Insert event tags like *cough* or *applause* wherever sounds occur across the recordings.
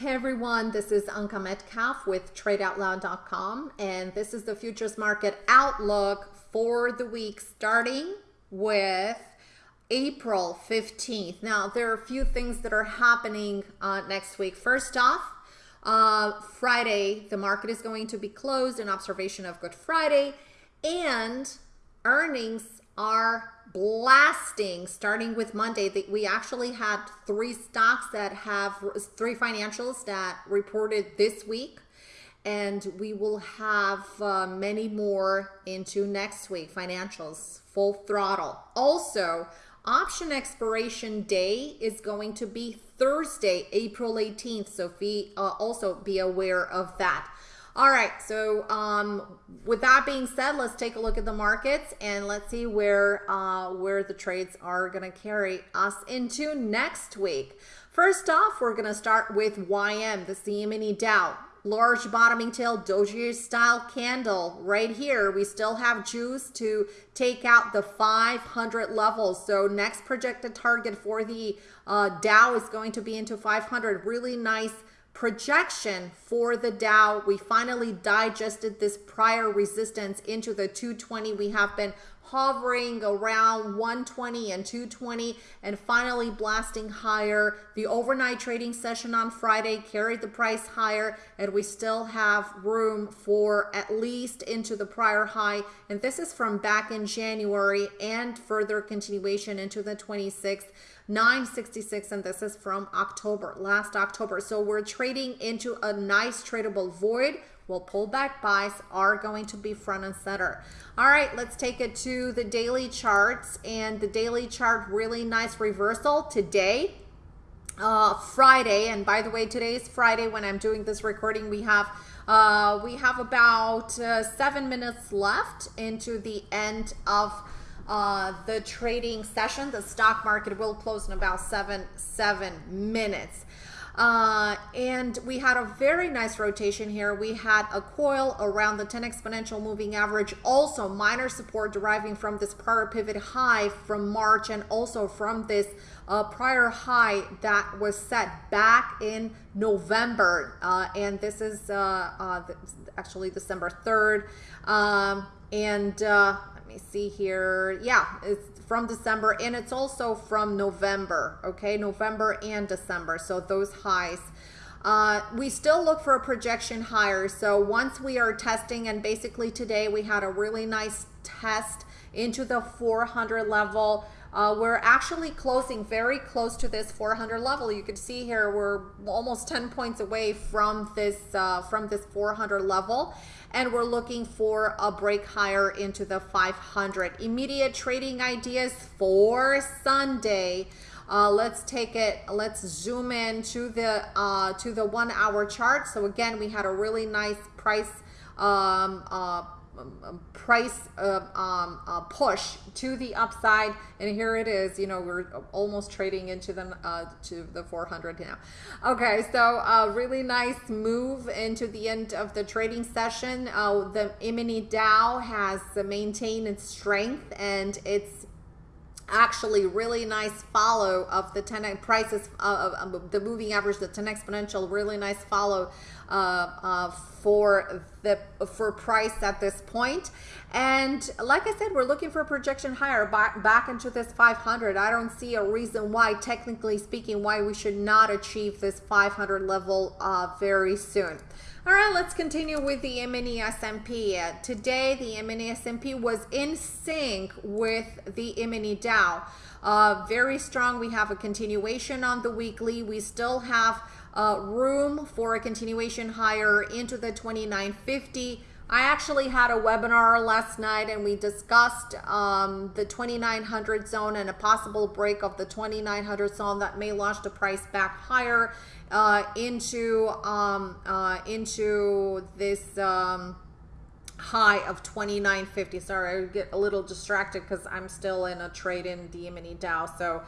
Hey everyone, this is Anka Metcalf with TradeOutloud.com, and this is the futures market outlook for the week starting with April 15th. Now, there are a few things that are happening uh, next week. First off, uh, Friday, the market is going to be closed in observation of Good Friday, and earnings are blasting starting with Monday. We actually had three stocks that have three financials that reported this week. And we will have uh, many more into next week. Financials full throttle. Also option expiration day is going to be thursday april 18th so be uh, also be aware of that all right, so um, with that being said, let's take a look at the markets and let's see where uh, where the trades are going to carry us into next week. First off, we're going to start with YM, the CME Dow. Large bottoming tail doji style candle right here. We still have juice to take out the 500 levels. So next projected target for the uh, Dow is going to be into 500. Really nice projection for the Dow. We finally digested this prior resistance into the 220. We have been hovering around 120 and 220 and finally blasting higher. The overnight trading session on Friday carried the price higher and we still have room for at least into the prior high. And this is from back in January and further continuation into the 26th. 966 and this is from October last October. So we're trading into a nice tradable void. Well pullback buys are going to be front and center. All right let's take it to the daily charts and the daily chart really nice reversal today uh, Friday. And by the way today is Friday when I'm doing this recording. We have uh, we have about uh, seven minutes left into the end of uh, the trading session. The stock market will close in about seven, seven minutes. Uh, and we had a very nice rotation here. We had a coil around the 10 exponential moving average, also minor support deriving from this prior pivot high from March and also from this uh, prior high that was set back in November. Uh, and this is uh, uh, actually December 3rd. Um, and uh, me see here. Yeah, it's from December and it's also from November. Okay, November and December. So those highs. Uh, we still look for a projection higher. So once we are testing, and basically today we had a really nice test into the 400 level. Uh, we're actually closing very close to this 400 level. You can see here we're almost 10 points away from this uh, from this 400 level and we're looking for a break higher into the 500. Immediate trading ideas for Sunday. Uh, let's take it, let's zoom in to the, uh, to the one hour chart. So again, we had a really nice price um, uh, price uh, um, uh, push to the upside and here it is you know we're almost trading into the uh, to the 400 now. Okay so a really nice move into the end of the trading session. Uh, the E-mini Dow has maintained its strength and it's actually really nice follow of the 10 prices uh, of the moving average the 10 exponential really nice follow uh, uh, for the for price at this point and like I said we're looking for a projection higher back, back into this 500 I don't see a reason why technically speaking why we should not achieve this 500 level uh, very soon all right, let's continue with the mini S&P. Uh, today, the mini S&P was in sync with the mini Dow. Uh, very strong. We have a continuation on the weekly. We still have uh, room for a continuation higher into the 2950. I actually had a webinar last night and we discussed um, the 2900 zone and a possible break of the 2900 zone that may launch the price back higher uh, into um, uh, into this um, high of 29.50. Sorry, I get a little distracted because I'm still in a trade in the Mini Dow. So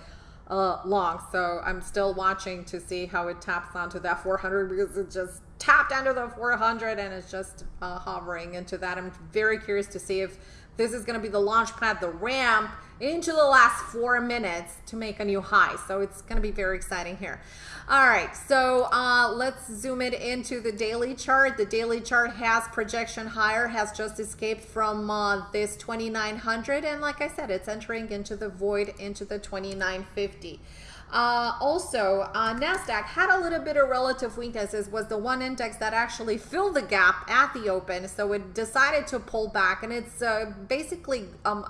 uh, long. So I'm still watching to see how it taps onto that 400 because it just tapped under the 400 and it's just uh, hovering into that. I'm very curious to see if this is going to be the launch pad, the ramp into the last four minutes to make a new high. So it's going to be very exciting here. All right, so uh, let's zoom it into the daily chart. The daily chart has projection higher, has just escaped from uh, this 2900. And like I said, it's entering into the void into the 2950. Uh, also, uh, NASDAQ had a little bit of relative weaknesses, was the one index that actually filled the gap at the open. So it decided to pull back and it's uh, basically um,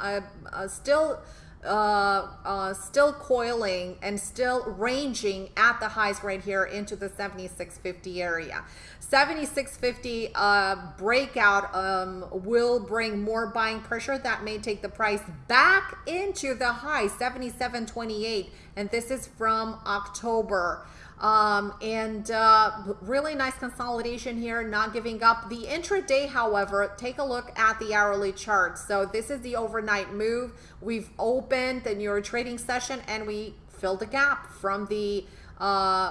still uh, uh, still coiling and still ranging at the highs right here into the 7650 area. 7650 uh, breakout um, will bring more buying pressure that may take the price back into the high 7728 and this is from October. Um, and uh, really nice consolidation here, not giving up. The intraday, however, take a look at the hourly chart. So this is the overnight move. We've opened the New trading session and we filled the gap from the uh,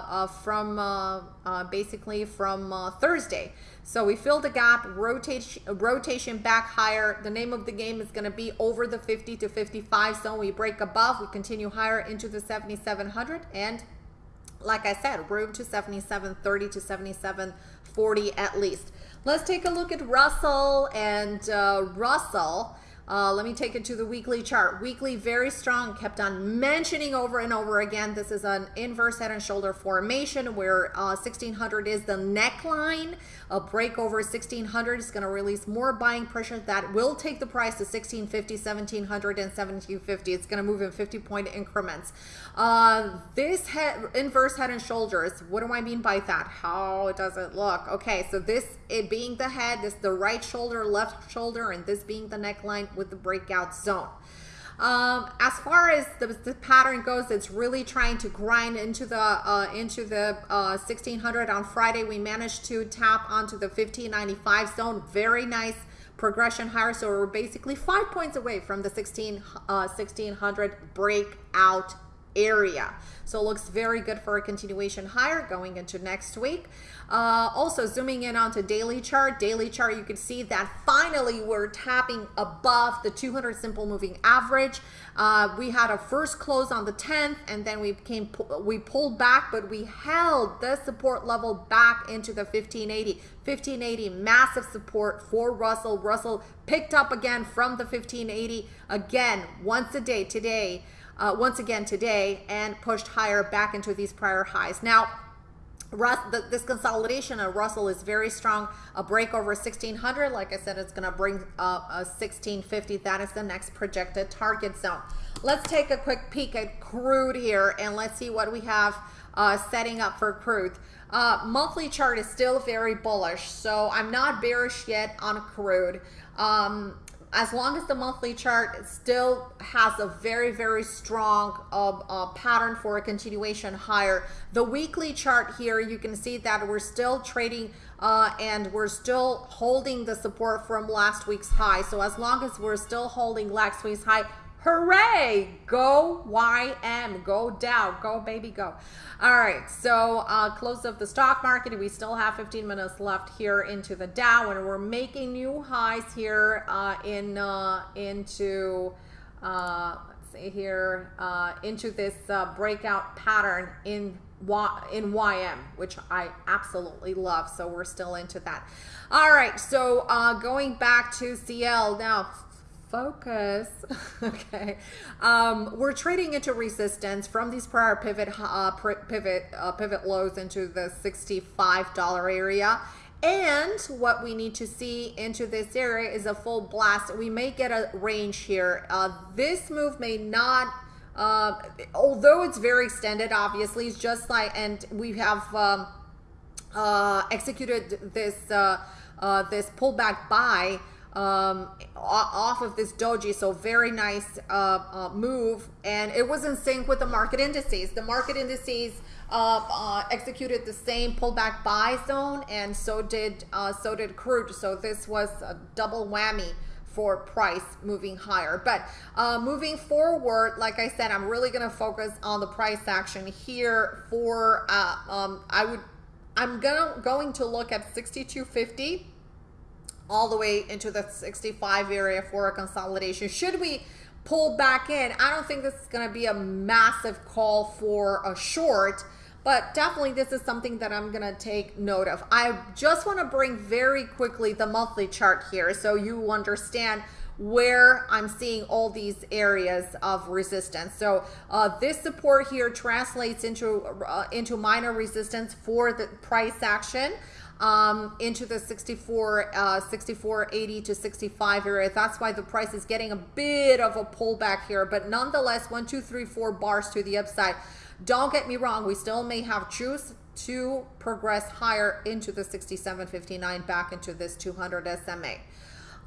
uh, from uh, uh basically from uh, Thursday. So we filled the gap, rotation, rotation back higher. The name of the game is going to be over the 50 to 55 zone. We break above, we continue higher into the 7700 and like I said, room to 7730 to 77, 40 at least. Let's take a look at Russell and uh, Russell. Uh, let me take it to the weekly chart. Weekly, very strong, kept on mentioning over and over again. This is an inverse head and shoulder formation where uh, 1600 is the neckline. A break over 1600 is going to release more buying pressure that will take the price to 1650, 1700, and 1750. It's going to move in 50 point increments. Uh, this head, inverse head and shoulders, what do I mean by that? How does it look? Okay, so this it being the head, this the right shoulder, left shoulder, and this being the neckline with the breakout zone. Um, as far as the, the, pattern goes, it's really trying to grind into the uh, into the uh, 1600 on Friday. We managed to tap onto the 1595 zone. Very nice progression higher. So we're basically five points away from the 16 uh, 1600 breakout area. So it looks very good for a continuation higher going into next week. Uh, also zooming in onto daily chart, daily chart, you can see that finally we're tapping above the 200 simple moving average. Uh, we had a first close on the 10th and then we came, we pulled back, but we held the support level back into the 1580. 1580, massive support for Russell. Russell picked up again from the 1580 again once a day today uh, once again today and pushed higher back into these prior highs. Now, the, this consolidation of Russell is very strong. A break over 1600, like I said, it's going to bring uh, a 1650. That is the next projected target zone. Let's take a quick peek at crude here and let's see what we have uh, setting up for crude. Uh, monthly chart is still very bullish, so I'm not bearish yet on crude. Um, as long as the monthly chart still has a very, very strong uh, uh, pattern for a continuation higher, the weekly chart here, you can see that we're still trading uh, and we're still holding the support from last week's high. So as long as we're still holding last week's high, Hooray! Go YM. Go Dow. Go baby go. All right. So uh, close of the stock market. We still have 15 minutes left here into the Dow, and we're making new highs here uh, in uh, into uh, let's see here uh, into this uh, breakout pattern in Y in YM, which I absolutely love. So we're still into that. All right. So uh, going back to CL now focus. *laughs* okay. Um, we're trading into resistance from these prior pivot uh, pivot uh, pivot lows into the $65 area. And what we need to see into this area is a full blast. We may get a range here. Uh, this move may not, uh, although it's very extended, obviously, it's just like, and we have um, uh, executed this uh, uh, this pullback buy um, off of this doji. So very nice uh, uh, move. And it was in sync with the market indices. The market indices uh, uh executed the same pullback buy zone and so did, uh, so did crude. So this was a double whammy for price moving higher. But uh, moving forward, like I said, I'm really going to focus on the price action here for, uh, um, I would, I'm gonna, going to look at 6250 all the way into the 65 area for a consolidation. Should we pull back in. I don't think this is going to be a massive call for a short, but definitely this is something that I'm going to take note of. I just want to bring very quickly the monthly chart here so you understand where I'm seeing all these areas of resistance. So uh, this support here translates into uh, into minor resistance for the price action um, into the 64, uh, 64, 80 to 65 area. That's why the price is getting a bit of a pullback here, but nonetheless, one, two, three, four bars to the upside. Don't get me wrong, we still may have juice to progress higher into the 67.59 back into this 200 SMA.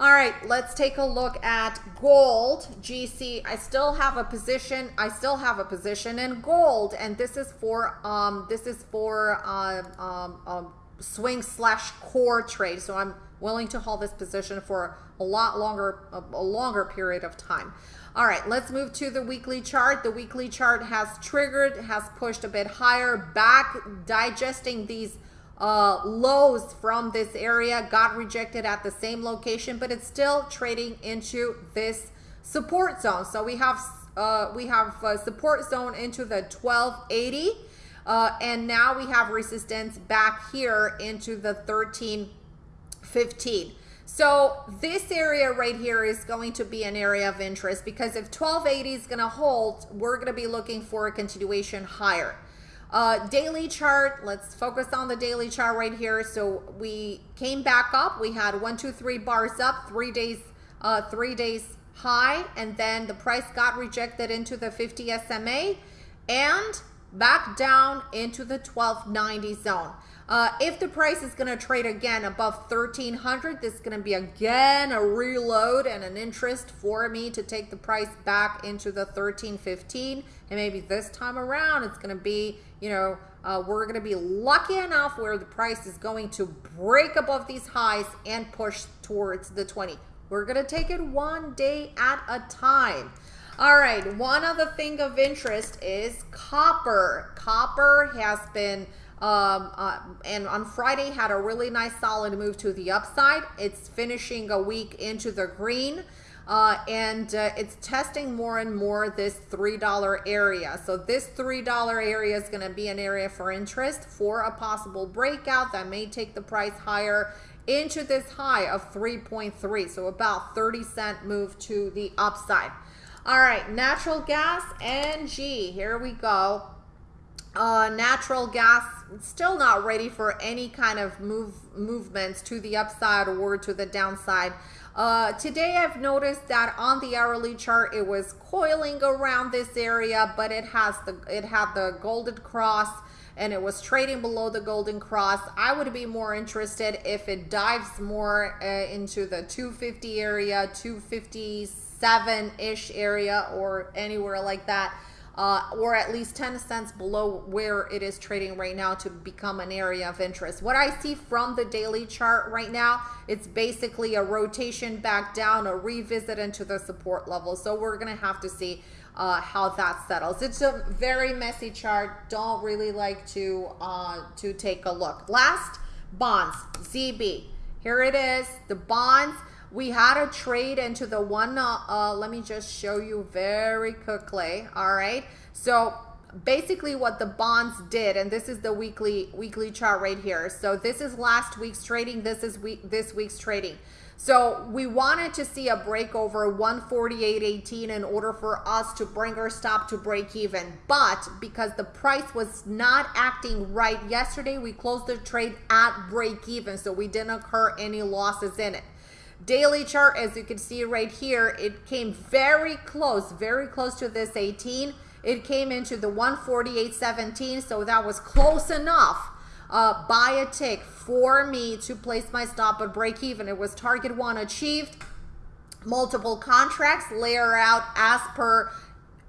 All right, let's take a look at gold, GC. I still have a position. I still have a position in gold, and this is for um, this is for uh, um, um, swing slash core trade. So I'm willing to hold this position for a lot longer, a, longer period of time. All right, let's move to the weekly chart. The weekly chart has triggered, has pushed a bit higher, back digesting these uh, lows from this area, got rejected at the same location, but it's still trading into this support zone. So we have uh, we have support zone into the 1280 uh, and now we have resistance back here into the 1315. So this area right here is going to be an area of interest because if 1280 is going to hold, we're going to be looking for a continuation higher. Uh, daily chart, let's focus on the daily chart right here. So we came back up. We had one, two, three bars up, three days, uh, three days high, and then the price got rejected into the 50 SMA and back down into the 1290 zone. Uh, if the price is going to trade again above 1300, this is going to be again a reload and an interest for me to take the price back into the 1315. And maybe this time around, it's going to be, you know, uh, we're going to be lucky enough where the price is going to break above these highs and push towards the 20. We're going to take it one day at a time. All right, one other thing of interest is copper. Copper has been, um, uh, and on Friday had a really nice solid move to the upside. It's finishing a week into the green. Uh, and uh, it's testing more and more this $3 area. So this $3 area is going to be an area for interest for a possible breakout that may take the price higher into this high of 3.3. So about 30 cent move to the upside. All right, natural gas, NG. Here we go. Uh, natural gas still not ready for any kind of move movements to the upside or to the downside. Uh, today I've noticed that on the hourly chart it was coiling around this area, but it has the it had the golden cross and it was trading below the golden cross. I would be more interested if it dives more uh, into the 250 area, 250s seven ish area or anywhere like that. Uh, or at least 10 cents below where it is trading right now to become an area of interest. What I see from the daily chart right now, it's basically a rotation back down, a revisit into the support level. So we're going to have to see uh, how that settles. It's a very messy chart. Don't really like to, uh, to take a look. Last, bonds, ZB. Here it is, the bonds we had a trade into the one, uh, uh, let me just show you very quickly. All right. So basically what the bonds did, and this is the weekly weekly chart right here. So this is last week's trading. This is week this week's trading. So we wanted to see a break over 148.18 in order for us to bring our stop to break even. But because the price was not acting right yesterday, we closed the trade at break even. So we didn't incur any losses in it. Daily chart, as you can see right here, it came very close, very close to this 18. It came into the 148.17, so that was close enough uh, by a tick for me to place my stop at break even. It was target one achieved. Multiple contracts layer out as per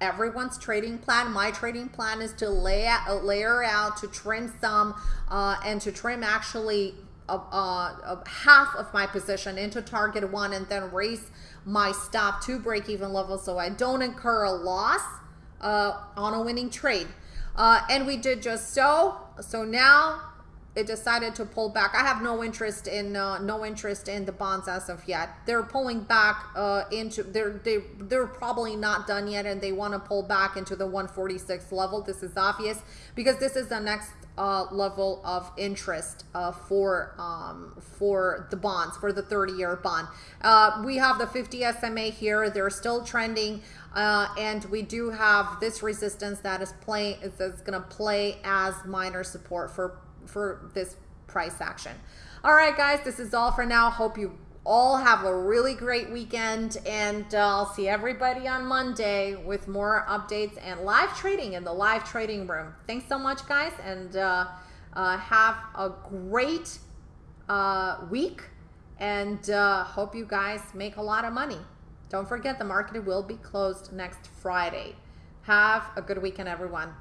everyone's trading plan. My trading plan is to lay out, layer out, to trim some, uh, and to trim actually of, uh, half of my position into target one and then raise my stop to break even level so I don't incur a loss uh, on a winning trade. Uh, and we did just so. So now it decided to pull back. I have no interest in uh, no interest in the bonds as of yet. They're pulling back uh, into they're they they're probably not done yet, and they want to pull back into the 146 level. This is obvious because this is the next uh, level of interest uh, for um, for the bonds for the 30 year bond. Uh, we have the 50 SMA here. They're still trending. Uh, and we do have this resistance that is playing is going to play as minor support for for this price action. All right, guys, this is all for now. Hope you all have a really great weekend, and uh, I'll see everybody on Monday with more updates and live trading in the live trading room. Thanks so much, guys, and uh, uh, have a great uh, week, and uh, hope you guys make a lot of money. Don't forget, the market will be closed next Friday. Have a good weekend, everyone.